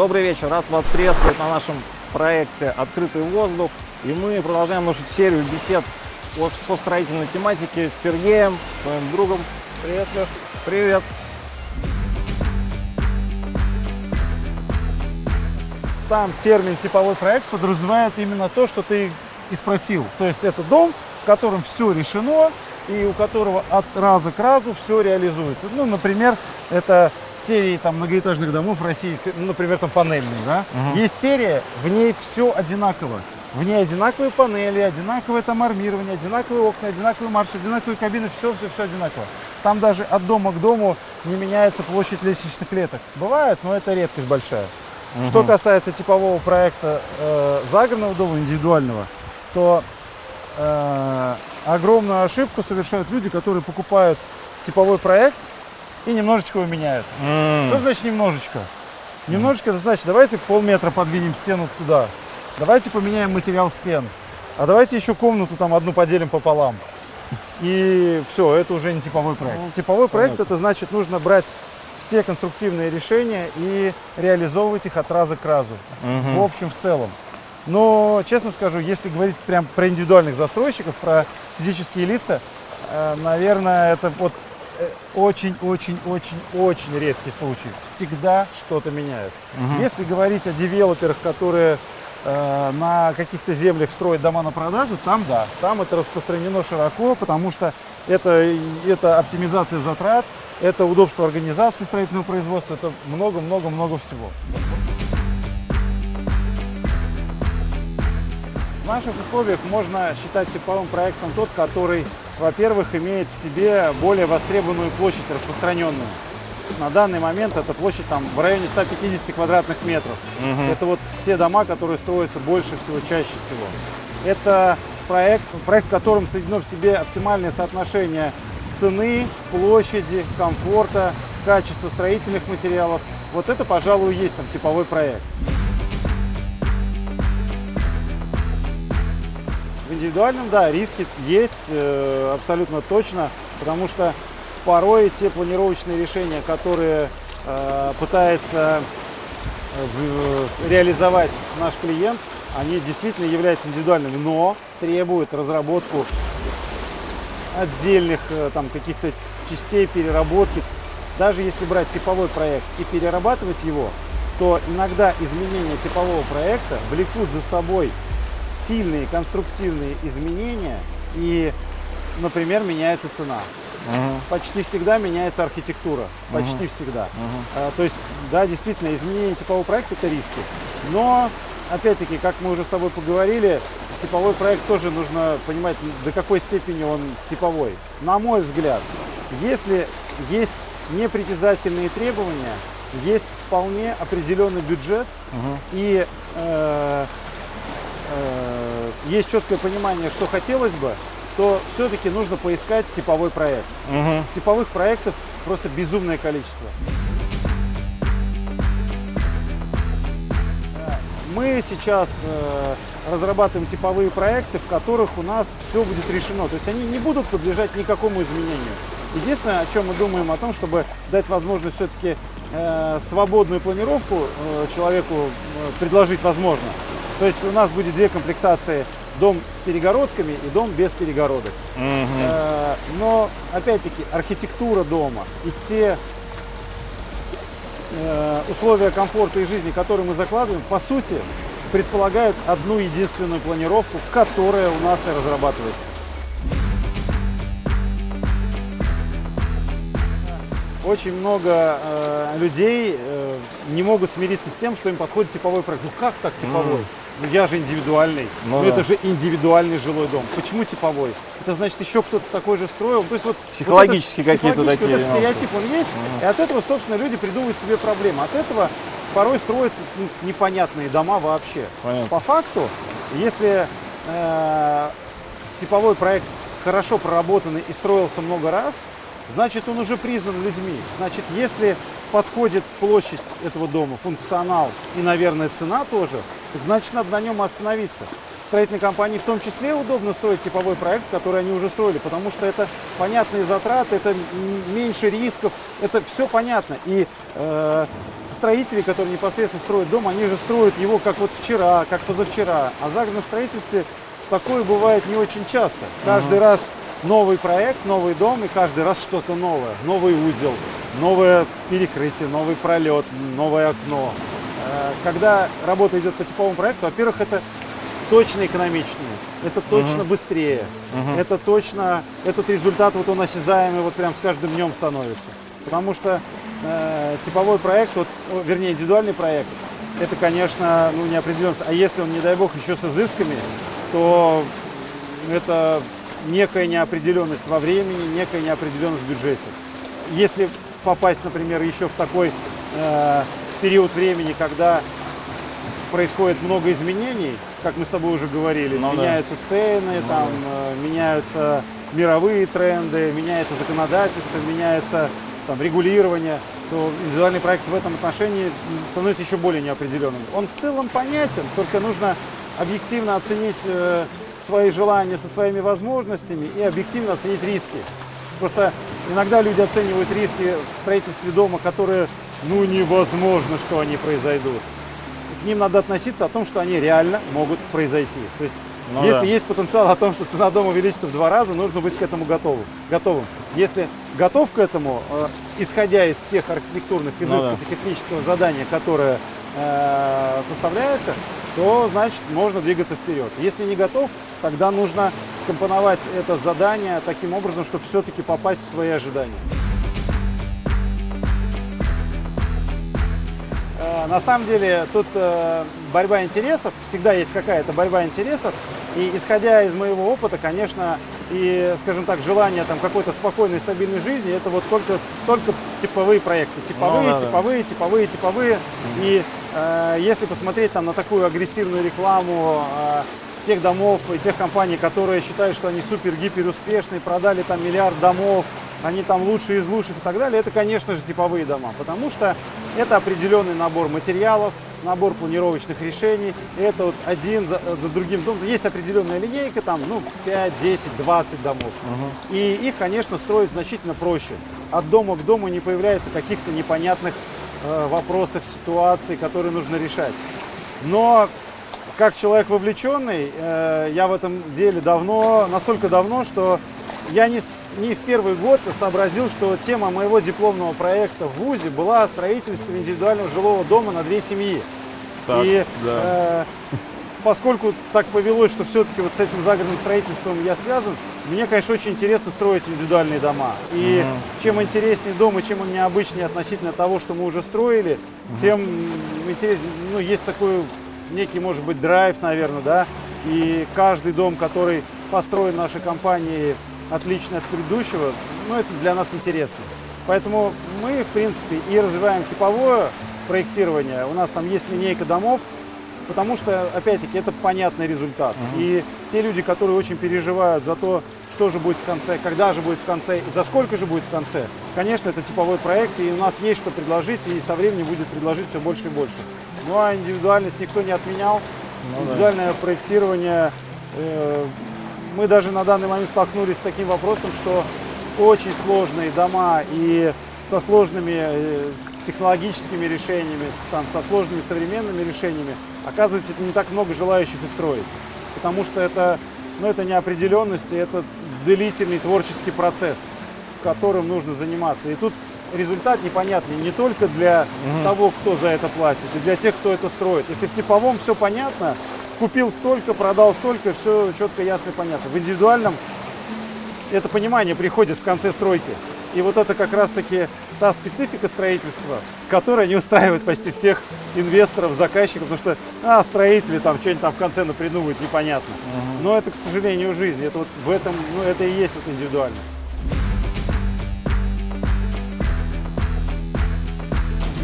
Добрый вечер, рад вас приветствовать на нашем проекте «Открытый воздух». И мы продолжаем нашу серию бесед по, строительной тематике с Сергеем, своим другом. Привет, Леш. Привет. Сам термин «типовой проект» подразумевает именно то, что ты и спросил. То есть это дом, в котором все решено, и у которого от раза к разу все реализуется. Ну, например, это серии там, многоэтажных домов в России, ну, например, там панельные, да? Мгм. Есть серия, в ней все одинаково. В ней одинаковые панели, одинаковое там армирование, одинаковые окна, одинаковые марши, одинаковые кабины, все-все-все одинаково. Там даже от дома к дому не меняется площадь лестничных клеток. Бывает, но это редкость большая. Что касается типового проекта э, загородного дома, индивидуального, то э, огромную ошибку совершают люди, которые покупают типовой проект и немножечко его меняют. Что значит немножечко? Немножечко это значит, давайте полметра подвинем стену туда, давайте поменяем материал стен, а давайте еще комнату там одну поделим пополам. И все, это уже не типовой проект. Ну, Типовой проект понятно. это значит нужно брать все конструктивные решения и реализовывать их от раза к разу. В общем, в целом. Но, честно скажу, если говорить прям про индивидуальных застройщиков, про физические лица, э, наверное, это вот очень-очень-очень-очень редкий случай. Всегда что-то меняют. Мгм. Если говорить о девелоперах, которые э, на каких-то землях строят дома на продажу, там да, там это распространено широко, потому что это, это оптимизация затрат, это удобство организации строительного производства, это много-много-много всего. В наших условиях можно считать типовым проектом тот, который, во-первых, имеет в себе более востребованную площадь распространенную. На данный момент эта площадь там в районе 150 квадратных метров. Мгм. Это вот те дома, которые строятся больше всего, чаще всего. Это проект, проект, в котором соединено в себе оптимальное соотношение цены, площади, комфорта, качества строительных материалов. Вот это, пожалуй, и есть там типовой проект. В индивидуальном, да, риски есть э, абсолютно точно, потому что порой те планировочные решения, которые э, пытается э, в- реализовать наш клиент, они действительно являются индивидуальными, но требуют разработку отдельных э, там каких-то частей переработки. Даже если брать типовой проект и перерабатывать его, то иногда изменения типового проекта влекут за собой сильные конструктивные изменения и, например, меняется цена. Мгм. Почти всегда меняется архитектура. Почти всегда. Мгм. А, То есть, да, действительно, изменение типового проекта – это риски. Но, опять-таки, как мы уже с тобой поговорили, типовой проект тоже нужно понимать, до какой степени он типовой. На мой взгляд, если есть непритязательные требования, есть вполне определенный бюджет Мгм. и э, э, есть четкое понимание, что хотелось бы, то все-таки нужно поискать типовой проект. Мгм. Типовых проектов просто безумное количество. Э, Мы сейчас э, разрабатываем типовые проекты, в которых у нас все будет решено. То есть они не будут подлежать никакому изменению. Единственное, о чем мы думаем, о том, чтобы дать возможность все-таки свободную планировку э, человеку э, предложить возможно. То есть у нас будет две комплектации. Дом с перегородками и дом без перегородок. Э, Но, опять-таки, архитектура дома и те э, условия комфорта и жизни, которые мы закладываем, по сути, предполагают одну единственную планировку, которая у нас и разрабатывается. Очень много э, людей э, не могут смириться с тем, что им подходит типовой проект. Ну как так типовой? Ну я же индивидуальный. Ну Ну, да. это же индивидуальный жилой дом. Почему типовой? Это значит еще кто-то такой же строил. То есть вот Психологические вот какие-то такие вот этот нюансы. стереотип он есть, и от этого, собственно, люди придумывают себе проблемы. От этого порой строятся ну, непонятные дома вообще. Понятно. По факту, если э, типовой проект хорошо проработанный и строился много раз, значит он уже признан людьми. Значит, если подходит площадь этого дома, функционал и, наверное, цена тоже, так значит надо на нем остановиться. Строительной компании в том числе удобно строить типовой проект, который они уже строили, потому что это понятные затраты, это меньше рисков, это все понятно. И э, строители, которые непосредственно строят дом, они же строят его как вот вчера, как позавчера. А загородном строительстве такое бывает не очень часто. Каждый раз новый проект, новый дом, и каждый раз что-то новое. Новый узел, новое перекрытие, новый пролет, новое окно. Э, Когда работа идет по типовому проекту, во-первых, это точно экономичнее, это точно быстрее, это точно, этот результат вот он осязаемый вот прям с каждым днем становится. Потому что э, типовой проект, вот, вернее индивидуальный проект, это, конечно, ну, неопределенность. А если он, не дай бог, еще с изысками, то это некая неопределенность во времени, некая неопределенность в бюджете. Если попасть, например, еще в такой э, период времени, когда происходит много изменений, как мы с тобой уже говорили, Ну да. меняются цены, там, э, меняются мировые тренды, меняется законодательство, меняется там, регулирование, то индивидуальный проект в этом отношении становится еще более неопределенным. Он в целом понятен, только нужно объективно оценить э, свои желания со своими возможностями и объективно оценить риски. Просто иногда люди оценивают риски в строительстве дома, которые, ну, невозможно, что они произойдут. К ним надо относиться о том, что они реально могут произойти. То есть, Ну если да. есть потенциал о том, что цена дома увеличится в два раза, нужно быть к этому готовым. готовым. Если готов к этому, э, исходя из тех архитектурных Ну изысков да. и технического задания, которое э, составляется, то значит можно двигаться вперед. Если не готов, тогда нужно компоновать это задание таким образом, чтобы все-таки попасть в свои ожидания. Э, На самом деле тут э, борьба интересов, всегда есть какая-то борьба интересов. И исходя из моего опыта, конечно, и, скажем так, желание там какой-то спокойной, стабильной жизни, это вот только, только типовые проекты. Типовые, Ну да, да. типовые, типовые, типовые. И э, если посмотреть там на такую агрессивную рекламу э, тех домов и тех компаний, которые считают, что они супер-гипер успешные, продали там миллиард домов, они там лучшие из лучших и так далее, это, конечно же, типовые дома, потому что это определенный набор материалов, набор планировочных решений, и это вот один за, за другим домом. Есть определенная линейка, там, ну, 5, 10, 20 домов. И их, конечно, строить значительно проще. От дома к дому не появляется каких-то непонятных э, вопросов, ситуаций, которые нужно решать. Но как человек вовлеченный, э, я в этом деле давно, настолько давно, что я не, не в первый год сообразил, что тема моего дипломного проекта в ВУЗе была строительство индивидуального жилого дома на две семьи. Так, И да. э, поскольку так повелось, что все-таки вот с этим загородным строительством я связан, мне, конечно, очень интересно строить индивидуальные дома. И Мгм. чем интереснее дом и чем он необычнее относительно того, что мы уже строили, тем интереснее, ну, есть такой некий, может быть, драйв, наверное, да, и каждый дом, который построен нашей компанией, отличный от предыдущего, ну, это для нас интересно. Поэтому мы, в принципе, и развиваем типовое проектирование. У нас там есть линейка домов, потому что, опять-таки, это понятный результат. И те люди, которые очень переживают за то, что же будет в конце, когда же будет в конце и за сколько же будет в конце, конечно, это типовой проект, и у нас есть что предложить, и со временем будет предложить все больше и больше. Ну а индивидуальность никто не отменял. Ну да. Индивидуальное проектирование, э, мы даже на данный момент столкнулись с таким вопросом, что очень сложные дома и со сложными э, технологическими решениями, там, со сложными современными решениями, оказывается, не так много желающих и строить. Потому что это, ну, это неопределенность, и это длительный творческий процесс, которым нужно заниматься. И тут результат непонятный не только для того, кто за это платит, и для тех, кто это строит. Если в типовом все понятно, купил столько, продал столько, все четко, ясно и понятно. В индивидуальном это понимание приходит в конце стройки. И вот это как раз-таки та специфика строительства, которая не устраивает почти всех инвесторов, заказчиков, потому что а, строители там что-нибудь там в конце напридумывают, непонятно. Но это, к сожалению, жизнь. Это вот в этом, ну это и есть вот индивидуальность.